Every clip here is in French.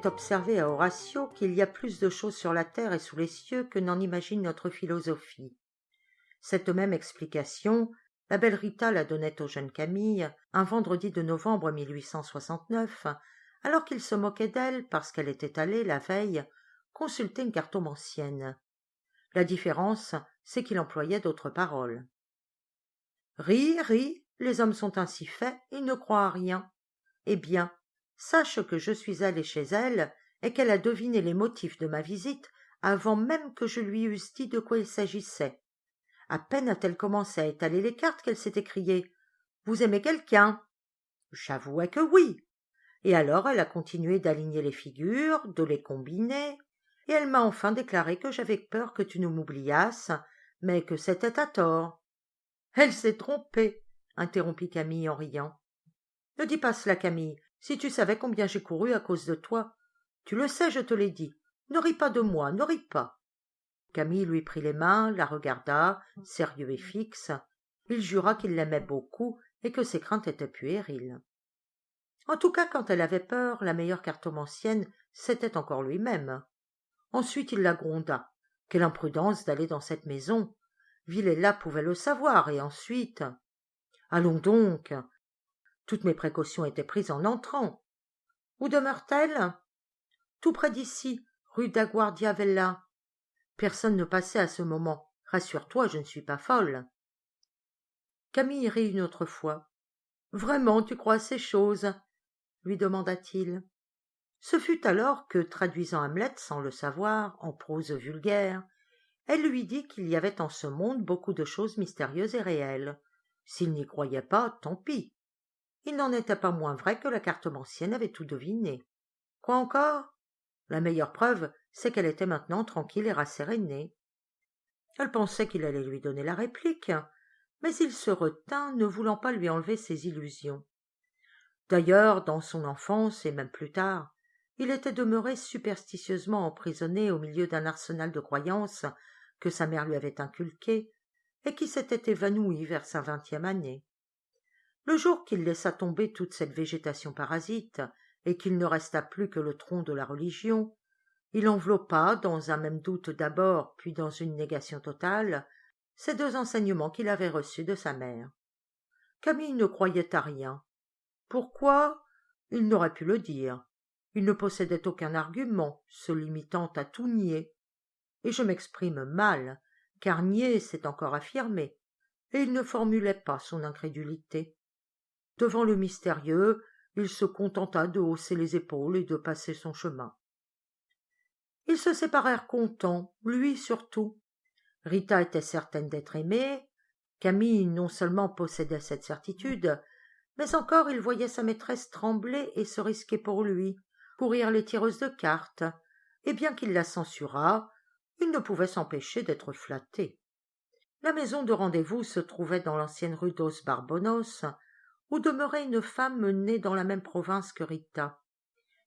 Fait à Horatio qu'il y a plus de choses sur la terre et sous les cieux que n'en imagine notre philosophie. Cette même explication, la belle Rita la donnait au jeune Camille un vendredi de novembre 1869, alors qu'il se moquait d'elle parce qu'elle était allée, la veille, consulter une cartomancienne. La différence, c'est qu'il employait d'autres paroles. Ris, ris, les hommes sont ainsi faits, ils ne croient à rien. Eh bien, sache que je suis allé chez elle et qu'elle a deviné les motifs de ma visite avant même que je lui eusse dit de quoi il s'agissait. À peine a-t-elle commencé à étaler les cartes qu'elle s'est écriée. Vous aimez quelqu'un? J'avouais que oui. Et alors elle a continué d'aligner les figures, de les combiner, et elle m'a enfin déclaré que j'avais peur que tu ne m'oubliasses, mais que c'était à tort. Elle s'est trompée, interrompit Camille en riant. Ne dis pas cela, Camille. Si tu savais combien j'ai couru à cause de toi. Tu le sais, je te l'ai dit. Ne ris pas de moi, ne ris pas. Camille lui prit les mains, la regarda, sérieux et fixe. Il jura qu'il l'aimait beaucoup et que ses craintes étaient puériles. En tout cas, quand elle avait peur, la meilleure cartomancienne, c'était encore lui-même. Ensuite il la gronda. Quelle imprudence d'aller dans cette maison. Villela pouvait le savoir, et ensuite. Allons donc. Toutes mes précautions étaient prises en entrant. Où demeure-t-elle? Tout près d'ici, rue d'Aguardiavella. Personne ne passait à ce moment. Rassure-toi, je ne suis pas folle. Camille rit une autre fois. Vraiment, tu crois à ces choses? lui demanda-t-il. Ce fut alors que, traduisant Hamlet sans le savoir, en prose vulgaire, elle lui dit qu'il y avait en ce monde beaucoup de choses mystérieuses et réelles. S'il n'y croyait pas, tant pis. Il n'en était pas moins vrai que la cartomancienne avait tout deviné. Quoi encore? La meilleure preuve, c'est qu'elle était maintenant tranquille et rassérénée. Elle pensait qu'il allait lui donner la réplique, mais il se retint, ne voulant pas lui enlever ses illusions. D'ailleurs, dans son enfance et même plus tard, il était demeuré superstitieusement emprisonné au milieu d'un arsenal de croyances que sa mère lui avait inculqué et qui s'était évanoui vers sa vingtième année. Le jour qu'il laissa tomber toute cette végétation parasite et qu'il ne resta plus que le tronc de la religion, il enveloppa, dans un même doute d'abord, puis dans une négation totale, ces deux enseignements qu'il avait reçus de sa mère. Camille ne croyait à rien. Pourquoi? Il n'aurait pu le dire il ne possédait aucun argument se limitant à tout nier et je m'exprime mal car nier c'est encore affirmer et il ne formulait pas son incrédulité devant le mystérieux il se contenta de hausser les épaules et de passer son chemin. Ils se séparèrent contents lui surtout. Rita était certaine d'être aimée. Camille non seulement possédait cette certitude mais encore il voyait sa maîtresse trembler et se risquer pour lui courir les tireuses de cartes, et bien qu'il la censurât, il ne pouvait s'empêcher d'être flatté. La maison de rendez-vous se trouvait dans l'ancienne rue dos Barbonos, où demeurait une femme née dans la même province que Rita?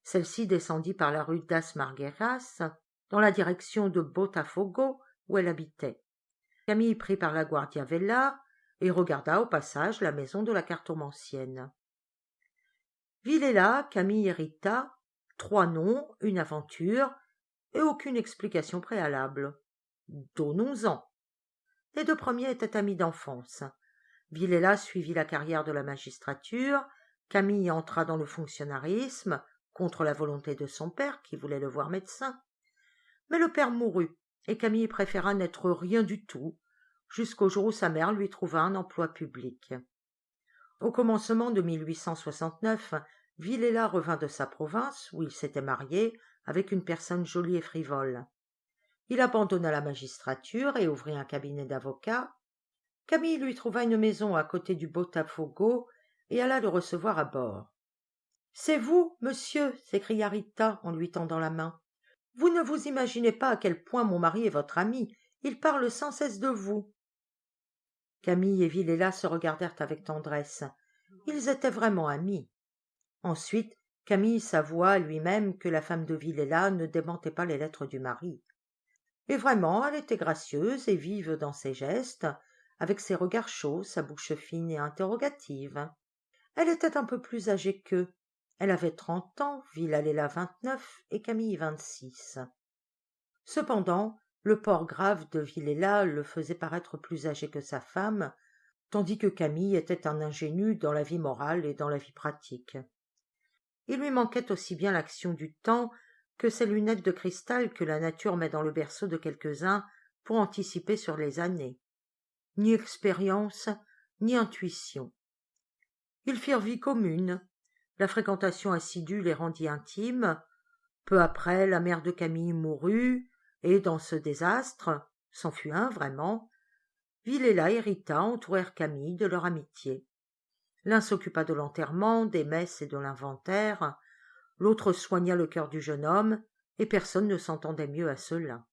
Celle-ci descendit par la rue das Margueras, dans la direction de Botafogo, où elle habitait. Camille prit par la Guardia Vella et regarda au passage la maison de la cartomancienne. Villela, Camille et Rita trois noms, une aventure, et aucune explication préalable. Donnons-en. Les deux premiers étaient amis d'enfance. Villela suivit la carrière de la magistrature, Camille entra dans le fonctionnarisme, contre la volonté de son père, qui voulait le voir médecin. Mais le père mourut, et Camille préféra n'être rien du tout, jusqu'au jour où sa mère lui trouva un emploi public. Au commencement de 1869, Villela revint de sa province, où il s'était marié, avec une personne jolie et frivole. Il abandonna la magistrature et ouvrit un cabinet d'avocat. Camille lui trouva une maison à côté du Botafogo et alla le recevoir à bord. C'est vous, monsieur, s'écria Rita en lui tendant la main. Vous ne vous imaginez pas à quel point mon mari est votre ami. Il parle sans cesse de vous. Camille et Villela se regardèrent avec tendresse. Ils étaient vraiment amis. Ensuite, Camille s'avoua lui-même que la femme de Villela ne démentait pas les lettres du mari. Et vraiment, elle était gracieuse et vive dans ses gestes, avec ses regards chauds, sa bouche fine et interrogative. Elle était un peu plus âgée qu'eux. Elle avait trente ans, Villalela vingt-neuf et Camille vingt-six. Cependant, le port grave de Villela le faisait paraître plus âgé que sa femme, tandis que Camille était un ingénu dans la vie morale et dans la vie pratique. Il lui manquait aussi bien l'action du temps que ces lunettes de cristal que la nature met dans le berceau de quelques-uns pour anticiper sur les années. Ni expérience, ni intuition. Ils firent vie commune. La fréquentation assidue les rendit intimes. Peu après, la mère de Camille mourut, et dans ce désastre, c'en fut un vraiment, Villela et Rita entourèrent Camille de leur amitié. L'un s'occupa de l'enterrement, des messes et de l'inventaire, l'autre soigna le cœur du jeune homme, et personne ne s'entendait mieux à cela.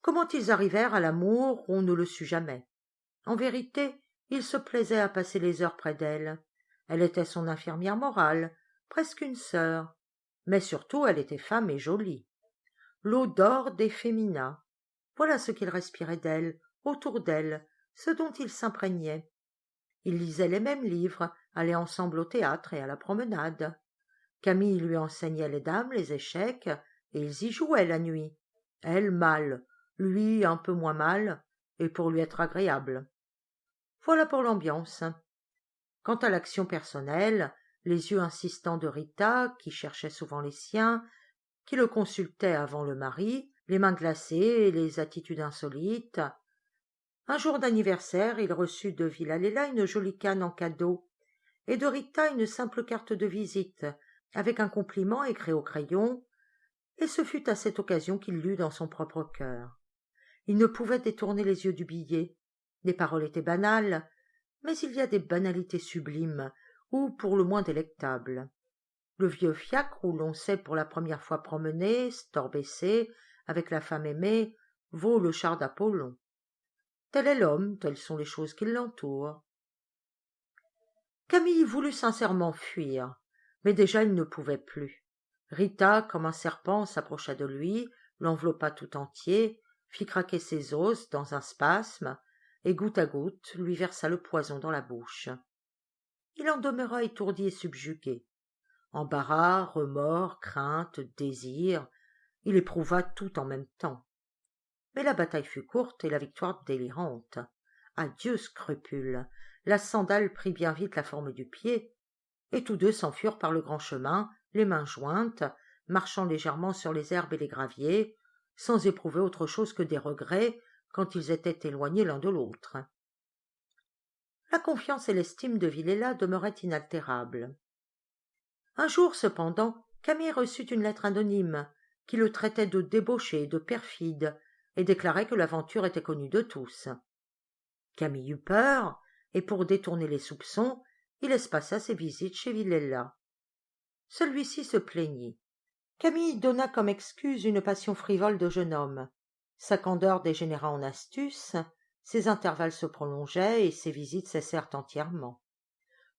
Comment ils arrivèrent à l'amour, on ne le sut jamais. En vérité, il se plaisait à passer les heures près d'elle. Elle était son infirmière morale, presque une sœur. Mais surtout, elle était femme et jolie. D'or des féminins. Voilà ce qu'il respirait d'elle, autour d'elle, ce dont ils s'imprégnaient. Ils lisaient les mêmes livres, allaient ensemble au théâtre et à la promenade. Camille lui enseignait les dames, les échecs, et ils y jouaient la nuit. Elle mal, lui un peu moins mal, et pour lui être agréable. Voilà pour l'ambiance. Quant à l'action personnelle, les yeux insistants de Rita, qui cherchait souvent les siens, qui le consultait avant le mari, les mains glacées et les attitudes insolites, un jour d'anniversaire, il reçut de Villalela une jolie canne en cadeau, et de Rita une simple carte de visite, avec un compliment écrit au crayon, et ce fut à cette occasion qu'il lut dans son propre cœur. Il ne pouvait détourner les yeux du billet. Les paroles étaient banales, mais il y a des banalités sublimes, ou pour le moins délectables. Le vieux fiacre où l'on s'est pour la première fois promené, store baissé, avec la femme aimée, vaut le char d'Apollon. Tel est l'homme, telles sont les choses qui l'entourent. Camille voulut sincèrement fuir, mais déjà il ne pouvait plus. Rita, comme un serpent, s'approcha de lui, l'enveloppa tout entier, fit craquer ses os dans un spasme, et goutte à goutte lui versa le poison dans la bouche. Il en demeura étourdi et subjugué. Embarras, remords, crainte, désir, il éprouva tout en même temps mais la bataille fut courte et la victoire délirante. Adieu scrupule. La sandale prit bien vite la forme du pied, et tous deux s'enfurent par le grand chemin, les mains jointes, marchant légèrement sur les herbes et les graviers, sans éprouver autre chose que des regrets quand ils étaient éloignés l'un de l'autre. La confiance et l'estime de Villela demeuraient inaltérables. Un jour, cependant, Camille reçut une lettre anonyme qui le traitait de débauché, de perfide, et déclarait que l'aventure était connue de tous. Camille eut peur, et pour détourner les soupçons, il espaça ses visites chez Villella. Celui-ci se plaignit. Camille donna comme excuse une passion frivole de jeune homme. Sa candeur dégénéra en astuce, ses intervalles se prolongeaient et ses visites cessèrent entièrement.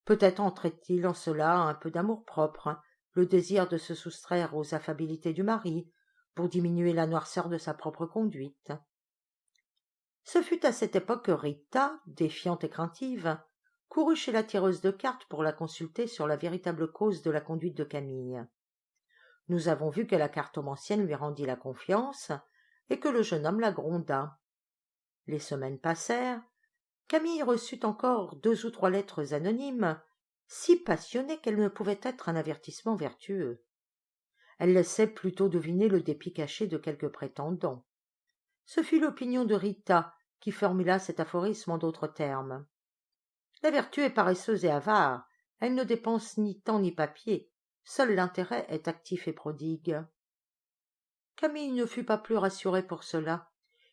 Peut-être entrait-il en cela un peu d'amour-propre, le désir de se soustraire aux affabilités du mari, pour diminuer la noirceur de sa propre conduite. Ce fut à cette époque que Rita, défiante et craintive, courut chez la tireuse de cartes pour la consulter sur la véritable cause de la conduite de Camille. Nous avons vu que la cartomancienne lui rendit la confiance et que le jeune homme la gronda. Les semaines passèrent. Camille reçut encore deux ou trois lettres anonymes, si passionnées qu'elles ne pouvaient être un avertissement vertueux elle laissait plutôt deviner le dépit caché de quelques prétendants. Ce fut l'opinion de Rita qui formula cet aphorisme en d'autres termes. La vertu est paresseuse et avare, elle ne dépense ni temps ni papier, seul l'intérêt est actif et prodigue. Camille ne fut pas plus rassuré pour cela.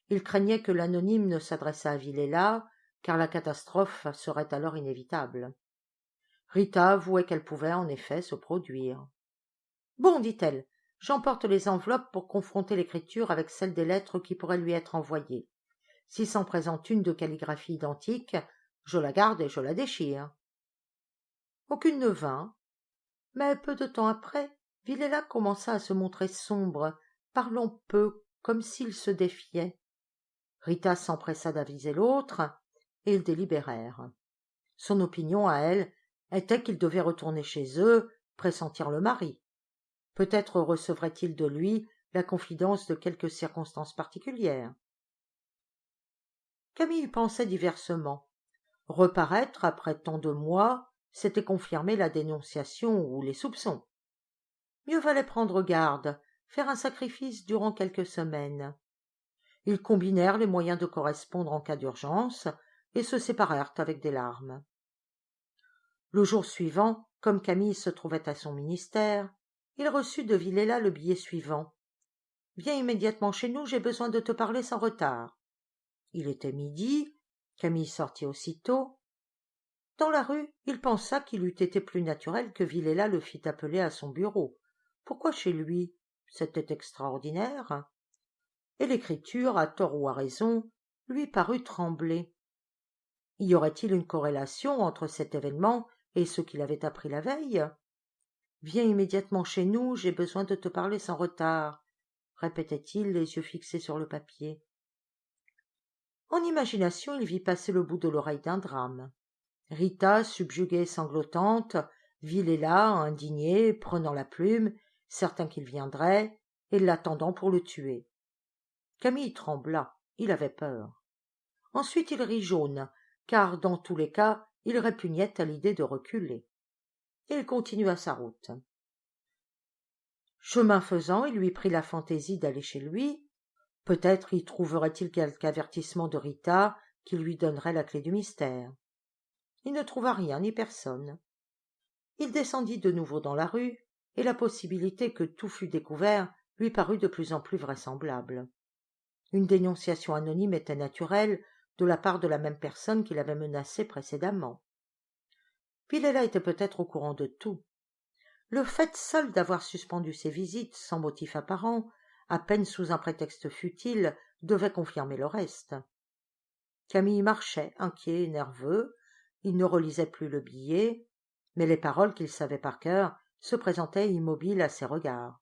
Il craignait que l'anonyme ne s'adressât à Villela, car la catastrophe serait alors inévitable. Rita avouait qu'elle pouvait en effet se produire. Bon, dit-elle, j'emporte les enveloppes pour confronter l'écriture avec celle des lettres qui pourraient lui être envoyées. S'il s'en présente une de calligraphie identique, je la garde et je la déchire. Aucune ne vint, mais peu de temps après, Villela commença à se montrer sombre, parlant peu, comme s'il se défiait. Rita s'empressa d'aviser l'autre, et ils délibérèrent. Son opinion à elle était qu'ils devaient retourner chez eux pressentir le mari. Peut-être recevrait-il de lui la confidence de quelques circonstances particulières. Camille pensait diversement. Reparaître après tant de mois, c'était confirmer la dénonciation ou les soupçons. Mieux valait prendre garde, faire un sacrifice durant quelques semaines. Ils combinèrent les moyens de correspondre en cas d'urgence et se séparèrent avec des larmes. Le jour suivant, comme Camille se trouvait à son ministère, il reçut de Villela le billet suivant. Viens immédiatement chez nous, j'ai besoin de te parler sans retard. Il était midi, Camille sortit aussitôt. Dans la rue, il pensa qu'il eût été plus naturel que Villela le fît appeler à son bureau. Pourquoi chez lui? C'était extraordinaire. Et l'écriture, à tort ou à raison, lui parut trembler. Y aurait-il une corrélation entre cet événement et ce qu'il avait appris la veille? Viens immédiatement chez nous, j'ai besoin de te parler sans retard, répétait-il, les yeux fixés sur le papier. En imagination, il vit passer le bout de l'oreille d'un drame. Rita, subjuguée et sanglotante, là, indigné, prenant la plume, certain qu'il viendrait, et l'attendant pour le tuer. Camille trembla, il avait peur. Ensuite il rit jaune, car dans tous les cas il répugnait à l'idée de reculer. Et il continua sa route. Chemin faisant, il lui prit la fantaisie d'aller chez lui. Peut-être y trouverait-il quelque avertissement de Rita qui lui donnerait la clé du mystère. Il ne trouva rien ni personne. Il descendit de nouveau dans la rue, et la possibilité que tout fût découvert lui parut de plus en plus vraisemblable. Une dénonciation anonyme était naturelle de la part de la même personne qui l'avait menacé précédemment. Pilela était peut-être au courant de tout. Le fait seul d'avoir suspendu ses visites sans motif apparent, à peine sous un prétexte futile, devait confirmer le reste. Camille marchait, inquiet et nerveux, il ne relisait plus le billet, mais les paroles qu'il savait par cœur se présentaient immobiles à ses regards.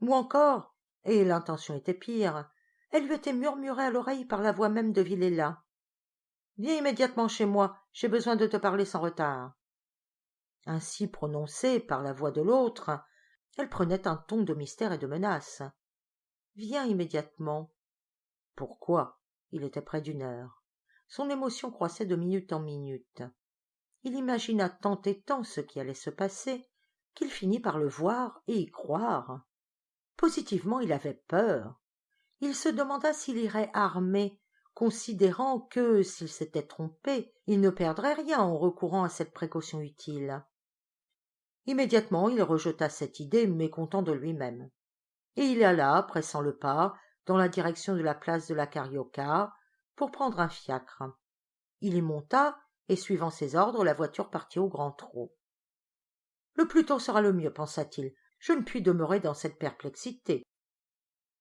Ou encore, et l'intention était pire, elle lui était murmurée à l'oreille par la voix même de Villela. Viens immédiatement chez moi, j'ai besoin de te parler sans retard. Ainsi prononcée par la voix de l'autre, elle prenait un ton de mystère et de menace. Viens immédiatement. Pourquoi? Il était près d'une heure. Son émotion croissait de minute en minute. Il imagina tant et tant ce qui allait se passer qu'il finit par le voir et y croire. Positivement il avait peur. Il se demanda s'il irait armé, considérant que, s'il s'était trompé, il ne perdrait rien en recourant à cette précaution utile. Immédiatement il rejeta cette idée, mécontent de lui-même. Et il alla, pressant le pas, dans la direction de la place de la pour prendre un fiacre. Il y monta, et suivant ses ordres, la voiture partit au grand trot. Le plus tôt sera le mieux, pensa-t-il. Je ne puis demeurer dans cette perplexité.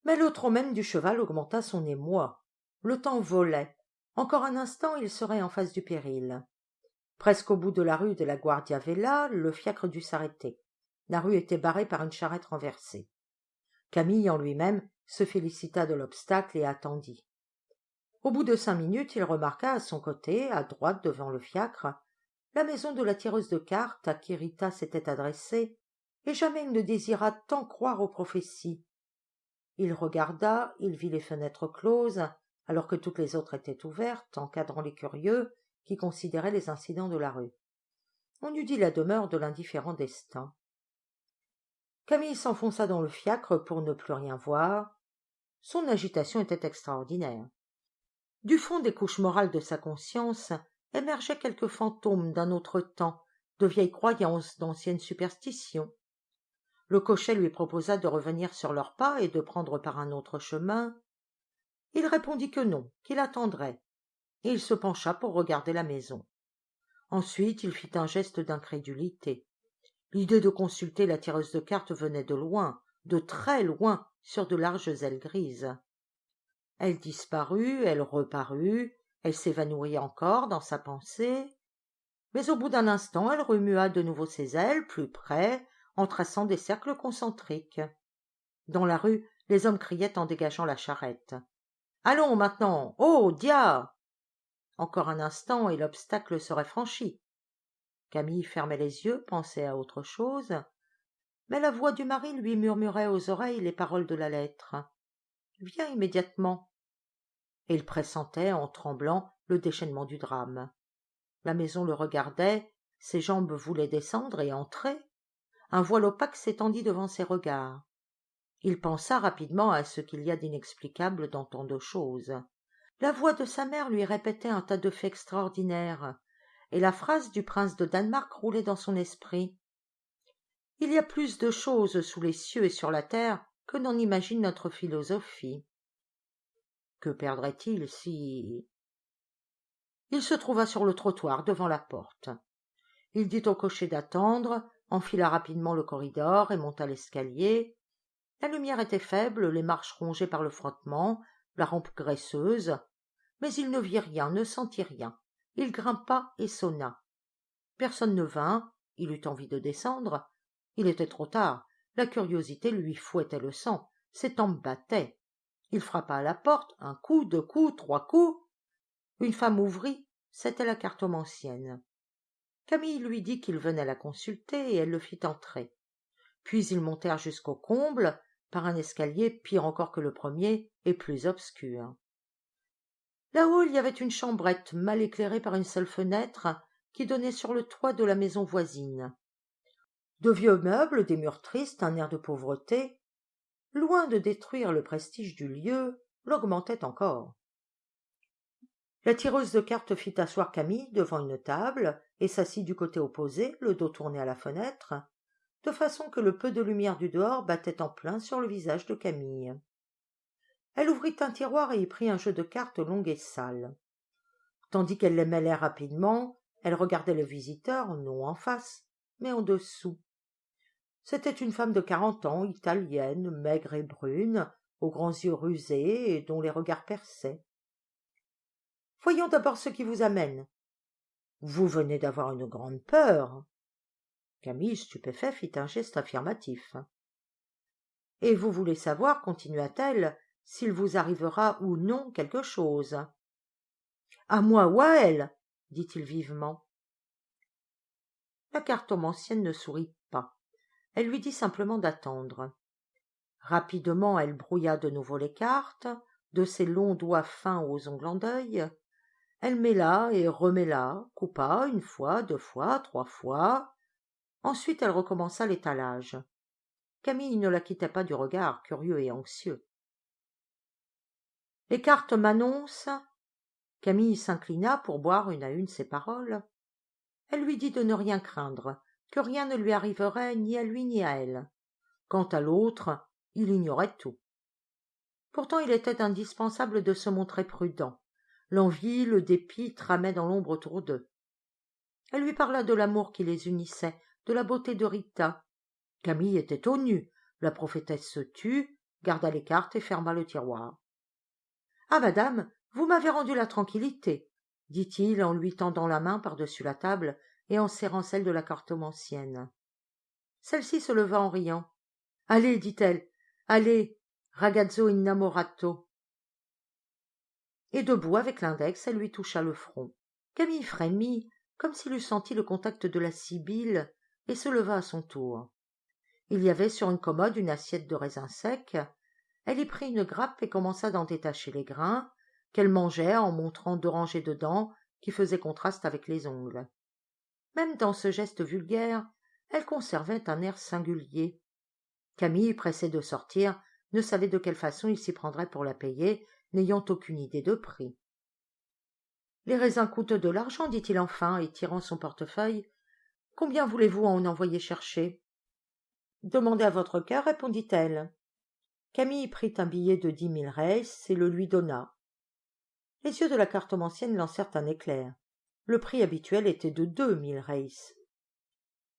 Mais le trot même du cheval augmenta son émoi. Le temps volait. Encore un instant, il serait en face du péril. Presque au bout de la rue de la Guardia Vella, le fiacre dut s'arrêter. La rue était barrée par une charrette renversée. Camille, en lui-même, se félicita de l'obstacle et attendit. Au bout de cinq minutes, il remarqua à son côté, à droite devant le fiacre, la maison de la tireuse de cartes à qui Rita s'était adressée, et jamais il ne désira tant croire aux prophéties. Il regarda, il vit les fenêtres closes, alors que toutes les autres étaient ouvertes, encadrant les curieux qui considéraient les incidents de la rue. On eût dit la demeure de l'indifférent destin. Camille s'enfonça dans le fiacre pour ne plus rien voir. Son agitation était extraordinaire. Du fond des couches morales de sa conscience émergeaient quelques fantômes d'un autre temps, de vieilles croyances, d'anciennes superstitions. Le cocher lui proposa de revenir sur leurs pas et de prendre par un autre chemin. Il répondit que non, qu'il attendrait, et il se pencha pour regarder la maison. Ensuite il fit un geste d'incrédulité. L'idée de consulter la tireuse de cartes venait de loin, de très loin, sur de larges ailes grises. Elle disparut, elle reparut, elle s'évanouit encore dans sa pensée, mais au bout d'un instant elle remua de nouveau ses ailes, plus près, en traçant des cercles concentriques. Dans la rue, les hommes criaient en dégageant la charrette. Allons maintenant. Oh. Dia. Encore un instant et l'obstacle serait franchi. Camille fermait les yeux, pensait à autre chose, mais la voix du mari lui murmurait aux oreilles les paroles de la lettre. Viens immédiatement. Il pressentait, en tremblant, le déchaînement du drame. La maison le regardait, ses jambes voulaient descendre et entrer. Un voile opaque s'étendit devant ses regards. Il pensa rapidement à ce qu'il y a d'inexplicable dans tant de choses. La voix de sa mère lui répétait un tas de faits extraordinaires, et la phrase du prince de Danemark roulait dans son esprit. Il y a plus de choses sous les cieux et sur la terre que n'en imagine notre philosophie. Que perdrait-il si... Il se trouva sur le trottoir devant la porte. Il dit au cocher d'attendre, enfila rapidement le corridor et monta l'escalier. La lumière était faible, les marches rongées par le frottement, la rampe graisseuse, mais il ne vit rien, ne sentit rien. Il grimpa et sonna. Personne ne vint, il eut envie de descendre. Il était trop tard, la curiosité lui fouettait le sang, ses tempes battaient. Il frappa à la porte, un coup, deux coups, trois coups. Une femme ouvrit, c'était la cartomancienne. Camille lui dit qu'il venait la consulter et elle le fit entrer. Puis ils montèrent jusqu'au comble, par un escalier pire encore que le premier et plus obscur. Là-haut, il y avait une chambrette mal éclairée par une seule fenêtre qui donnait sur le toit de la maison voisine. De vieux meubles, des murs tristes, un air de pauvreté, loin de détruire le prestige du lieu, l'augmentaient encore. La tireuse de cartes fit asseoir Camille devant une table et s'assit du côté opposé, le dos tourné à la fenêtre, de façon que le peu de lumière du dehors battait en plein sur le visage de Camille. Elle ouvrit un tiroir et y prit un jeu de cartes long et sale. Tandis qu'elle les mêlait rapidement, elle regardait le visiteur, non en face, mais en dessous. C'était une femme de quarante ans, italienne, maigre et brune, aux grands yeux rusés et dont les regards perçaient. Voyons d'abord ce qui vous amène. Vous venez d'avoir une grande peur. Camille, stupéfait, fit un geste affirmatif. Et vous voulez savoir, continua-t-elle, s'il vous arrivera ou non quelque chose. À moi ou à elle, dit-il vivement. La cartomancienne ne sourit pas. Elle lui dit simplement d'attendre. Rapidement, elle brouilla de nouveau les cartes, de ses longs doigts fins aux ongles en deuil. Elle mêla et remêla, coupa une fois, deux fois, trois fois. Ensuite, elle recommença l'étalage. Camille ne la quittait pas du regard, curieux et anxieux. Les cartes m'annoncent. Camille s'inclina pour boire une à une ses paroles. Elle lui dit de ne rien craindre, que rien ne lui arriverait ni à lui ni à elle. Quant à l'autre, il ignorait tout. Pourtant il était indispensable de se montrer prudent. L'envie, le dépit tramaient dans l'ombre autour d'eux. Elle lui parla de l'amour qui les unissait, de la beauté de Rita. Camille était au nu. La prophétesse se tut, garda les cartes et ferma le tiroir. Ah, madame, vous m'avez rendu la tranquillité, dit-il en lui tendant la main par-dessus la table et en serrant celle de la cartomancienne. Celle-ci se leva en riant. Allez, dit-elle, allez, ragazzo innamorato. Et debout avec l'index, elle lui toucha le front. Camille frémit, comme s'il eût senti le contact de la sibylle, et se leva à son tour. Il y avait sur une commode une assiette de raisins secs, elle y prit une grappe et commença d'en détacher les grains, qu'elle mangeait en montrant deux rangées de dents qui faisaient contraste avec les ongles. Même dans ce geste vulgaire, elle conservait un air singulier. Camille, pressée de sortir, ne savait de quelle façon il s'y prendrait pour la payer, n'ayant aucune idée de prix. Les raisins coûtent de l'argent, dit-il enfin, et tirant son portefeuille. Combien voulez-vous en envoyer chercher? Demandez à votre cœur, répondit-elle. Camille prit un billet de dix mille reis et le lui donna. Les yeux de la cartomancienne lancèrent un éclair. Le prix habituel était de deux mille reis.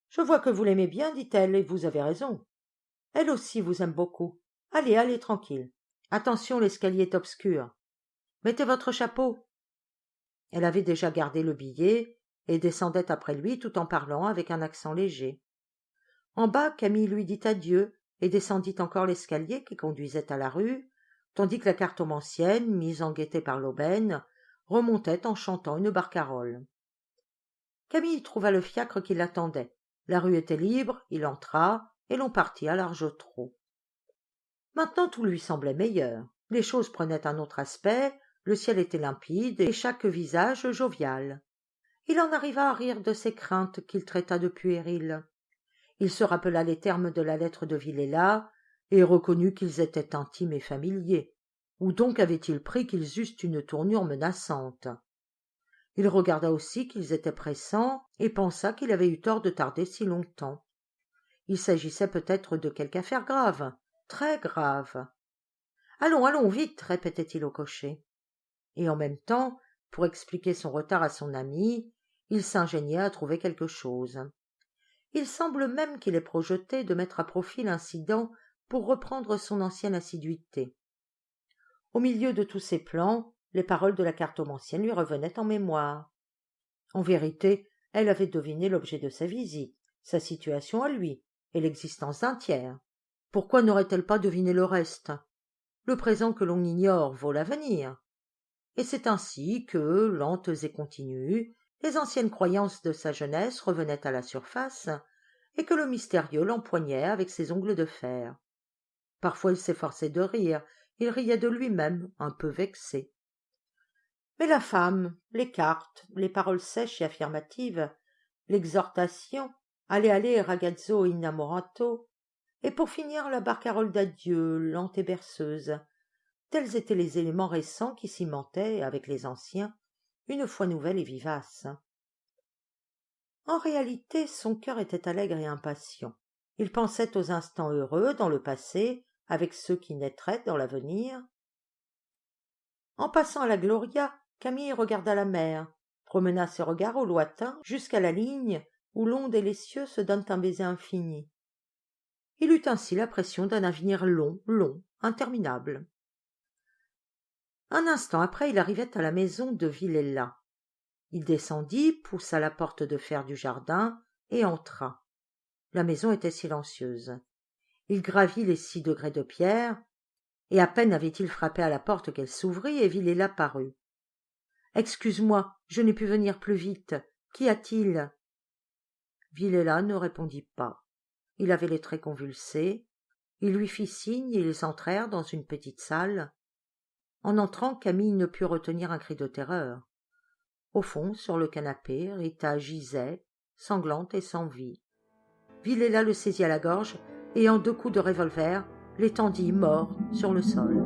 Je vois que vous l'aimez bien, dit-elle, et vous avez raison. Elle aussi vous aime beaucoup. Allez, allez, tranquille. Attention, l'escalier est obscur. Mettez votre chapeau. Elle avait déjà gardé le billet et descendait après lui tout en parlant avec un accent léger. En bas, Camille lui dit adieu et descendit encore l'escalier qui conduisait à la rue, tandis que la cartomancienne, mise en gaieté par l'aubaine, remontait en chantant une barcarolle. Camille trouva le fiacre qui l'attendait. La rue était libre, il entra, et l'on partit à large trot. Maintenant tout lui semblait meilleur. Les choses prenaient un autre aspect, le ciel était limpide et chaque visage jovial. Il en arriva à rire de ses craintes qu'il traita de puériles. Il se rappela les termes de la lettre de Villela et reconnut qu'ils étaient intimes et familiers. Où donc avait-il pris qu'ils eussent une tournure menaçante? Il regarda aussi qu'ils étaient pressants et pensa qu'il avait eu tort de tarder si longtemps. Il s'agissait peut-être de quelque affaire grave, très grave. Allons, allons, vite, répétait-il au cocher. Et en même temps, pour expliquer son retard à son ami, il s'ingéniait à trouver quelque chose. Il semble même qu'il ait projeté de mettre à profit l'incident pour reprendre son ancienne assiduité. Au milieu de tous ses plans, les paroles de la cartomancienne lui revenaient en mémoire. En vérité, elle avait deviné l'objet de sa visite, sa situation à lui, et l'existence d'un tiers. Pourquoi n'aurait-elle pas deviné le reste? Le présent que l'on ignore vaut l'avenir. Et c'est ainsi que, lentes et continues, les anciennes croyances de sa jeunesse revenaient à la surface, et que le mystérieux l'empoignait avec ses ongles de fer. Parfois il s'efforçait de rire, il riait de lui-même, un peu vexé. Mais la femme, les cartes, les paroles sèches et affirmatives, l'exhortation, allez, allez, ragazzo innamorato, et pour finir la barcarolle d'adieu, lente et berceuse. Tels étaient les éléments récents qui cimentaient, avec les anciens, une foi nouvelle et vivace. En réalité, son cœur était allègre et impatient. Il pensait aux instants heureux dans le passé, avec ceux qui naîtraient dans l'avenir. En passant à la Gloria, Camille regarda la mer, promena ses regards au lointain jusqu'à la ligne où l'onde et les cieux se donnent un baiser infini il eut ainsi l'impression d'un avenir long long interminable un instant après il arrivait à la maison de Villella. il descendit poussa la porte de fer du jardin et entra la maison était silencieuse il gravit les six degrés de pierre et à peine avait-il frappé à la porte qu'elle s'ouvrit et Villella parut excuse-moi je n'ai pu venir plus vite. Qu'y a-t-il? Villella ne répondit pas. Il avait les traits convulsés. Il lui fit signe et ils entrèrent dans une petite salle. En entrant camille ne put retenir un cri de terreur. Au fond sur le canapé rita gisait sanglante et sans vie. Villela le saisit à la gorge et en deux coups de revolver l'étendit mort sur le sol